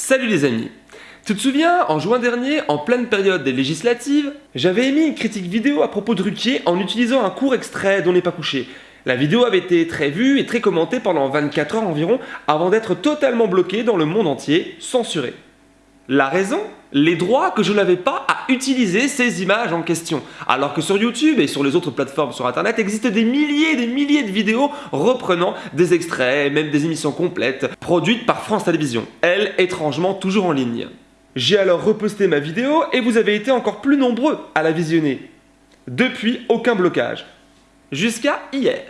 Salut les amis Tu te souviens, en juin dernier, en pleine période des législatives, j'avais émis une critique vidéo à propos de Ruquier en utilisant un court extrait dont n'est pas couché. La vidéo avait été très vue et très commentée pendant 24 heures environ avant d'être totalement bloquée dans le monde entier, censurée. La raison? Les droits que je n'avais pas à utiliser ces images en question. Alors que sur YouTube et sur les autres plateformes sur internet existent des milliers et des milliers de vidéos reprenant des extraits même des émissions complètes produites par France Télévisions, elle étrangement toujours en ligne. J'ai alors reposté ma vidéo et vous avez été encore plus nombreux à la visionner. Depuis, aucun blocage. Jusqu'à hier.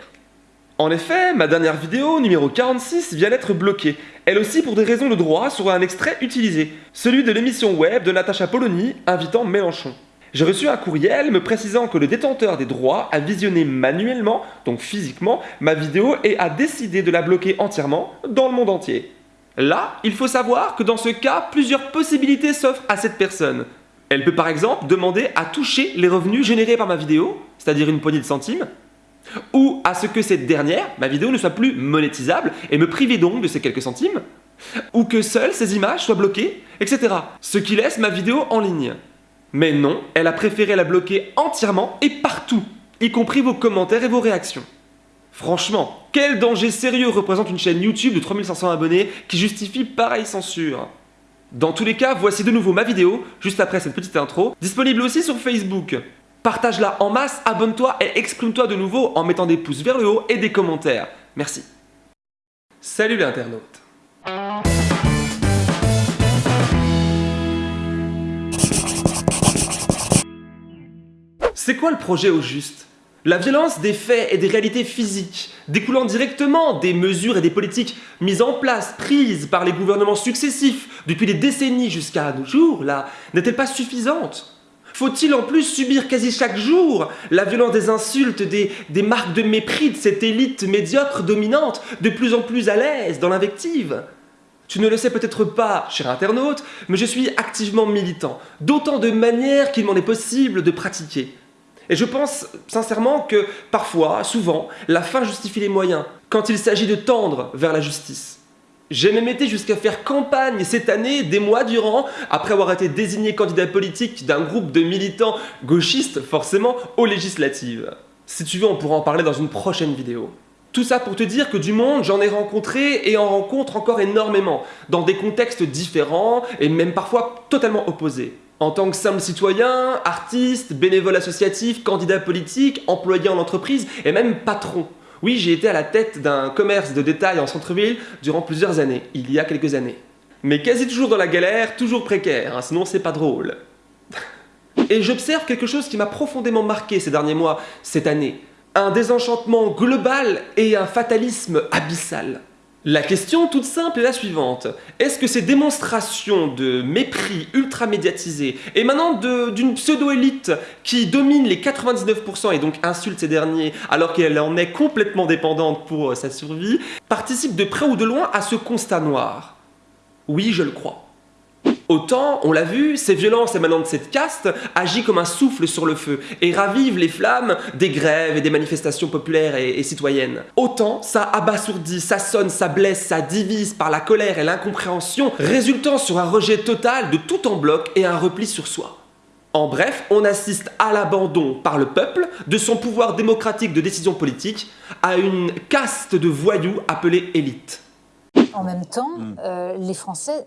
En effet, ma dernière vidéo, numéro 46, vient d'être bloquée, elle aussi pour des raisons de droit sur un extrait utilisé, celui de l'émission web de Natacha Polony invitant Mélenchon. J'ai reçu un courriel me précisant que le détenteur des droits a visionné manuellement, donc physiquement, ma vidéo et a décidé de la bloquer entièrement dans le monde entier. Là, il faut savoir que dans ce cas, plusieurs possibilités s'offrent à cette personne. Elle peut par exemple demander à toucher les revenus générés par ma vidéo, c'est-à-dire une poignée de centimes, ou à ce que cette dernière, ma vidéo, ne soit plus monétisable et me priver donc de ces quelques centimes, ou que seules ces images soient bloquées, etc. Ce qui laisse ma vidéo en ligne. Mais non, elle a préféré la bloquer entièrement et partout, y compris vos commentaires et vos réactions. Franchement, quel danger sérieux représente une chaîne YouTube de 3500 abonnés qui justifie pareille censure? Dans tous les cas, voici de nouveau ma vidéo, juste après cette petite intro, disponible aussi sur Facebook. Partage-la en masse, abonne-toi et exprime-toi de nouveau en mettant des pouces vers le haut et des commentaires. Merci. Salut les internautes. C'est quoi le projet au juste? La violence des faits et des réalités physiques, découlant directement des mesures et des politiques mises en place, prises par les gouvernements successifs depuis des décennies jusqu'à nos jours, là, n'est-elle pas suffisante? Faut-il en plus subir quasi chaque jour la violence des insultes, des, marques de mépris de cette élite médiocre dominante, de plus en plus à l'aise dans l'invective? Tu ne le sais peut-être pas, cher internaute, mais je suis activement militant, d'autant de manières qu'il m'en est possible de pratiquer. Et je pense sincèrement que parfois, souvent, la fin justifie les moyens, quand il s'agit de tendre vers la justice. J'ai même été jusqu'à faire campagne cette année, des mois durant, après avoir été désigné candidat politique d'un groupe de militants gauchistes, forcément, aux législatives. Si tu veux, on pourra en parler dans une prochaine vidéo. Tout ça pour te dire que du monde, j'en ai rencontré et en rencontre encore énormément, dans des contextes différents et même parfois totalement opposés. En tant que simple citoyen, artiste, bénévole associatif, candidat politique, employé en entreprise et même patron. Oui, j'ai été à la tête d'un commerce de détail en centre-ville durant plusieurs années, il y a quelques années. Mais quasi toujours dans la galère, toujours précaire, hein, sinon c'est pas drôle. Et j'observe quelque chose qui m'a profondément marqué ces derniers mois, cette année. Un désenchantement global et un fatalisme abyssal. La question toute simple est la suivante. Est-ce que ces démonstrations de mépris ultra médiatisées émanant d'une pseudo-élite qui domine les 99% et donc insulte ces derniers alors qu'elle en est complètement dépendante pour euh, sa survie, participent de près ou de loin à ce constat noir? Oui, je le crois. Autant, on l'a vu, ces violences émanant de cette caste agissent comme un souffle sur le feu et ravivent les flammes des grèves et des manifestations populaires et, citoyennes. Autant, ça abasourdit, ça sonne, ça blesse, ça divise par la colère et l'incompréhension, résultant sur un rejet total de tout en bloc et un repli sur soi. En bref, on assiste à l'abandon par le peuple de son pouvoir démocratique de décision politique à une caste de voyous appelée élite. En même temps, mm. euh, les Français,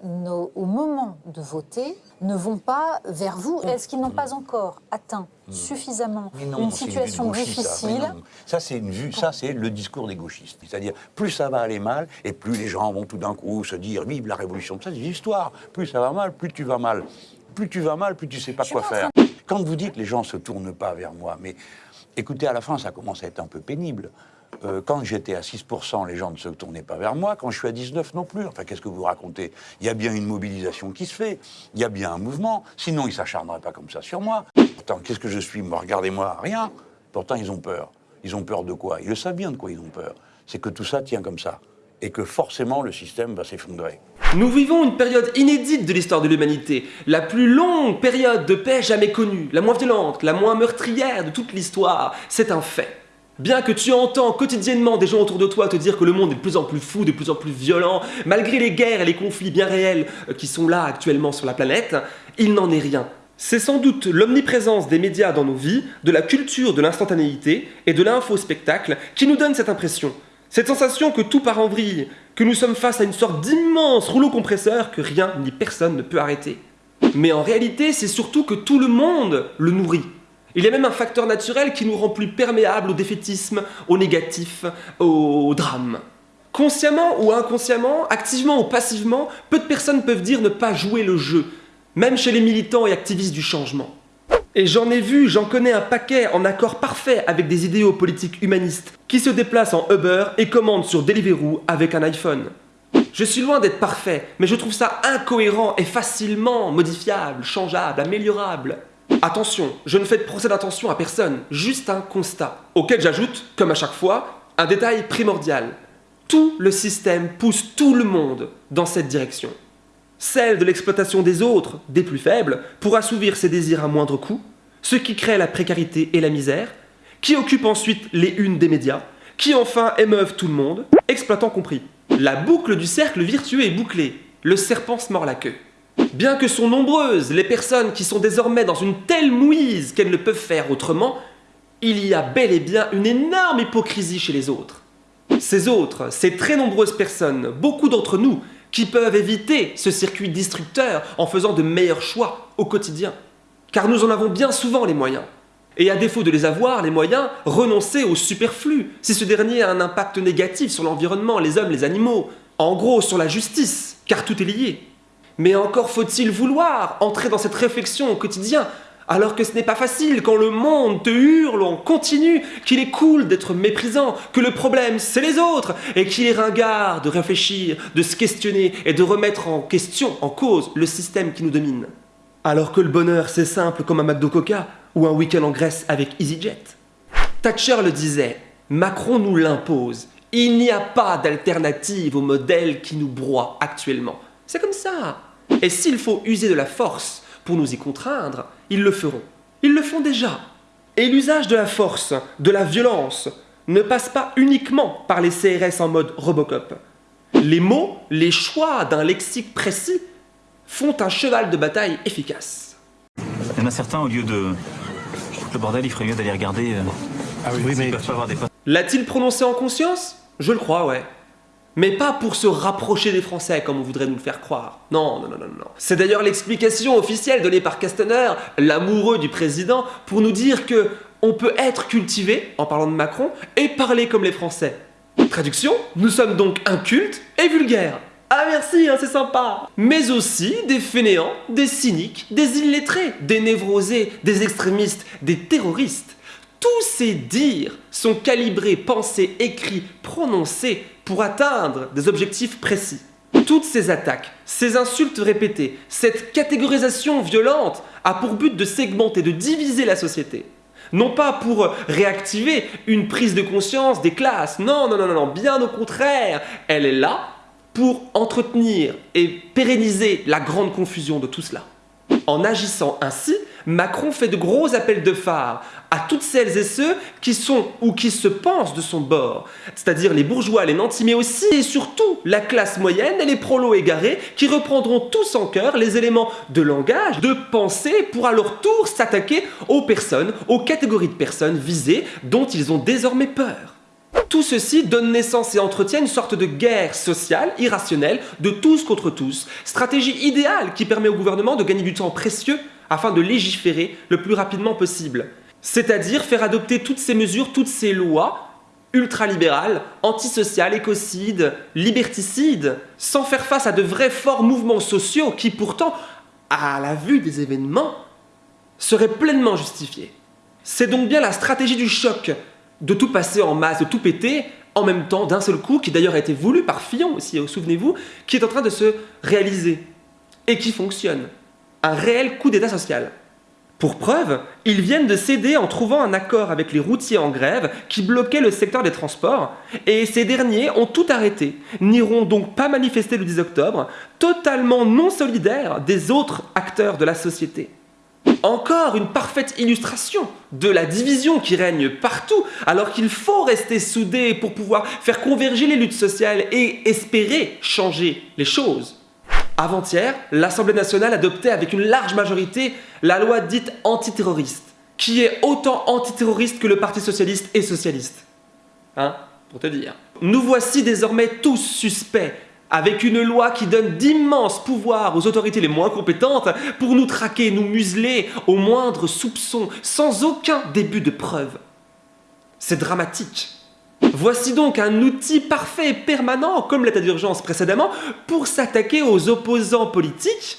au moment de voter, ne vont pas vers vous. Mm. Est-ce qu'ils n'ont pas encore atteint mm. suffisamment une situation difficile Ça, c'est une vue, ça, c'est le discours des gauchistes. C'est-à-dire, plus ça va aller mal, et plus les gens vont tout d'un coup se dire vive la révolution. Ça, c'est l'histoire. Plus ça va mal, plus tu vas mal. Plus tu vas mal, plus tu sais pas quoi faire. Quand vous dites les gens se tournent pas vers moi, mais écoutez, à la fin, ça commence à être un peu pénible. Euh, quand j'étais à 6%, les gens ne se tournaient pas vers moi. Quand je suis à 19, non plus. Enfin, qu'est-ce que vous racontez? Il y a bien une mobilisation qui se fait. Il y a bien un mouvement. Sinon, ils ne s'acharneraient pas comme ça sur moi. Pourtant, qu'est-ce que je suis? Moi, regardez-moi, rien. Pourtant, ils ont peur. Ils ont peur de quoi? Ils le savent bien de quoi ils ont peur. C'est que tout ça tient comme ça. Et que forcément, le système va s'effondrer. Nous vivons une période inédite de l'histoire de l'humanité, la plus longue période de paix jamais connue, la moins violente, la moins meurtrière de toute l'histoire, c'est un fait. Bien que tu entends quotidiennement des gens autour de toi te dire que le monde est de plus en plus fou, de plus en plus violent, malgré les guerres et les conflits bien réels euh, qui sont là actuellement sur la planète, il n'en est rien. C'est sans doute l'omniprésence des médias dans nos vies, de la culture de l'instantanéité et de l'info-spectacle qui nous donne cette impression. Cette sensation que tout part en vrille, que nous sommes face à une sorte d'immense rouleau compresseur que rien ni personne ne peut arrêter. Mais en réalité, c'est surtout que tout le monde le nourrit. Il y a même un facteur naturel qui nous rend plus perméables au défaitisme, au négatif, au drame. Consciemment ou inconsciemment, activement ou passivement, peu de personnes peuvent dire ne pas jouer le jeu, même chez les militants et activistes du changement. Et j'en ai vu, j'en connais un paquet en accord parfait avec des idéaux politiques humanistes qui se déplacent en Uber et commandent sur Deliveroo avec un iPhone. Je suis loin d'être parfait, mais je trouve ça incohérent et facilement modifiable, changeable, améliorable. Attention, je ne fais de procès d'intention à personne, juste un constat, auquel j'ajoute, comme à chaque fois, un détail primordial. Tout le système pousse tout le monde dans cette direction. Celle de l'exploitation des autres, des plus faibles, pour assouvir ses désirs à moindre coût, ce qui crée la précarité et la misère, qui occupe ensuite les unes des médias, qui enfin émeuvent tout le monde, exploitant compris. La boucle du cercle virtueux est bouclée, le serpent se mord la queue. Bien que sont nombreuses les personnes qui sont désormais dans une telle mouise qu'elles ne peuvent faire autrement, il y a bel et bien une énorme hypocrisie chez les autres. Ces autres, ces très nombreuses personnes, beaucoup d'entre nous, qui peuvent éviter ce circuit destructeur en faisant de meilleurs choix au quotidien. Car nous en avons bien souvent les moyens. Et à défaut de les avoir, les moyens, renoncer au superflu, si ce dernier a un impact négatif sur l'environnement, les hommes, les animaux, en gros sur la justice, car tout est lié. Mais encore faut-il vouloir entrer dans cette réflexion au quotidien, alors que ce n'est pas facile quand le monde te hurle en continu qu'il est cool d'être méprisant, que le problème c'est les autres, et qu'il est ringard de réfléchir, de se questionner et de remettre en question, en cause, le système qui nous domine. Alors que le bonheur c'est simple comme un McDo Coca ou un week-end en Grèce avec EasyJet. Thatcher le disait, Macron nous l'impose. Il n'y a pas d'alternative au modèle qui nous broie actuellement. C'est comme ça. Et s'il faut user de la force pour nous y contraindre, ils le feront. Ils le font déjà. Et l'usage de la force, de la violence, ne passe pas uniquement par les CRS en mode Robocop. Les mots, les choix d'un lexique précis font un cheval de bataille efficace. Il y en a certains, au lieu de... Le bordel, il ferait mieux d'aller regarder... Euh, ah oui, mais... Peuvent pas avoir des... L'a-t-il prononcé en conscience? Je le crois, ouais. Mais pas pour se rapprocher des Français comme on voudrait nous le faire croire. Non, non, non, non, non. C'est d'ailleurs l'explication officielle donnée par Castaner, l'amoureux du président, pour nous dire que on peut être cultivé, en parlant de Macron, et parler comme les Français. Traduction, nous sommes donc incultes et vulgaires. Ah merci, hein, c'est sympa Mais aussi des fainéants, des cyniques, des illettrés, des névrosés, des extrémistes, des terroristes. Tous ces dires sont calibrés, pensés, écrits, prononcés pour atteindre des objectifs précis. Toutes ces attaques, ces insultes répétées, cette catégorisation violente a pour but de segmenter, de diviser la société. Non pas pour réactiver une prise de conscience des classes, non, non, non, non, bien au contraire, elle est là pour entretenir et pérenniser la grande confusion de tout cela. En agissant ainsi, Macron fait de gros appels de phare à toutes celles et ceux qui sont ou qui se pensent de son bord, c'est-à-dire les bourgeois, les nantis, mais aussi et surtout la classe moyenne et les prolos égarés qui reprendront tous en cœur les éléments de langage, de pensée pour à leur tour s'attaquer aux personnes, aux catégories de personnes visées dont ils ont désormais peur. Tout ceci donne naissance et entretient une sorte de guerre sociale irrationnelle de tous contre tous, stratégie idéale qui permet au gouvernement de gagner du temps précieux afin de légiférer le plus rapidement possible. C'est-à-dire faire adopter toutes ces mesures, toutes ces lois ultralibérales, antisociales, écocides, liberticides, sans faire face à de vrais forts mouvements sociaux qui pourtant, à la vue des événements, seraient pleinement justifiés. C'est donc bien la stratégie du choc de tout passer en masse, de tout péter, en même temps, d'un seul coup, qui d'ailleurs a été voulu par Fillon aussi, hein, souvenez-vous, qui est en train de se réaliser et qui fonctionne. Un réel coup d'état social. Pour preuve, ils viennent de céder en trouvant un accord avec les routiers en grève qui bloquaient le secteur des transports, et ces derniers ont tout arrêté, n'iront donc pas manifester le 10 octobre, totalement non solidaires des autres acteurs de la société. Encore une parfaite illustration de la division qui règne partout, alors qu'il faut rester soudé pour pouvoir faire converger les luttes sociales et espérer changer les choses. Avant-hier, l'Assemblée nationale adoptait avec une large majorité la loi dite antiterroriste, qui est autant antiterroriste que le Parti socialiste est socialiste. Hein Pour te dire. Nous voici désormais tous suspects avec une loi qui donne d'immenses pouvoirs aux autorités les moins compétentes pour nous traquer, nous museler au moindre soupçon, sans aucun début de preuve. C'est dramatique. Voici donc un outil parfait et permanent, comme l'état d'urgence précédemment, pour s'attaquer aux opposants politiques,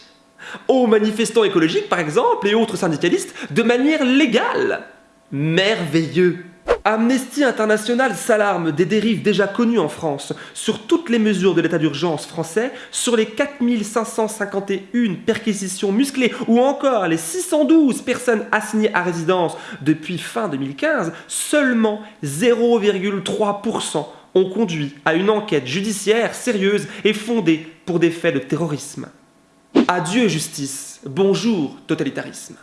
aux manifestants écologiques par exemple, et autres syndicalistes, de manière légale. Merveilleux Amnesty International s'alarme des dérives déjà connues en France sur toutes les mesures de l'état d'urgence français, sur les 4551 perquisitions musclées ou encore les 612 personnes assignées à résidence depuis fin 2015, seulement 0,3% ont conduit à une enquête judiciaire sérieuse et fondée pour des faits de terrorisme. Adieu justice, bonjour totalitarisme.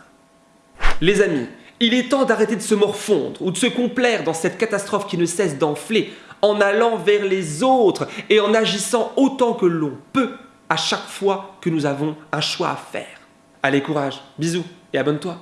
Les amis, il est temps d'arrêter de se morfondre ou de se complaire dans cette catastrophe qui ne cesse d'enfler en allant vers les autres et en agissant autant que l'on peut à chaque fois que nous avons un choix à faire. Allez, courage, bisous et abonne-toi.